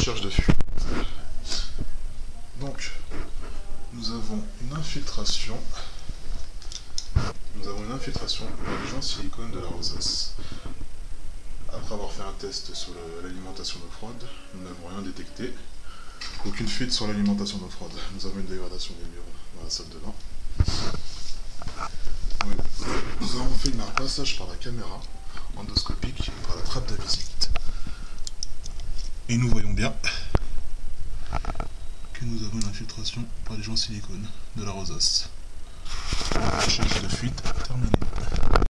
Recherche de fuite. Donc, nous avons une infiltration. Nous avons une infiltration par les gens silicone de la rosace. Après avoir fait un test sur l'alimentation d'eau froide, nous n'avons rien détecté. Aucune fuite sur l'alimentation d'eau froide. Nous avons une dégradation des murs dans la salle de bain. Nous avons fait un passage par la caméra endoscopique par la trappe de visite. Et nous voyons bien que nous avons une infiltration par les gens silicone de la rosace.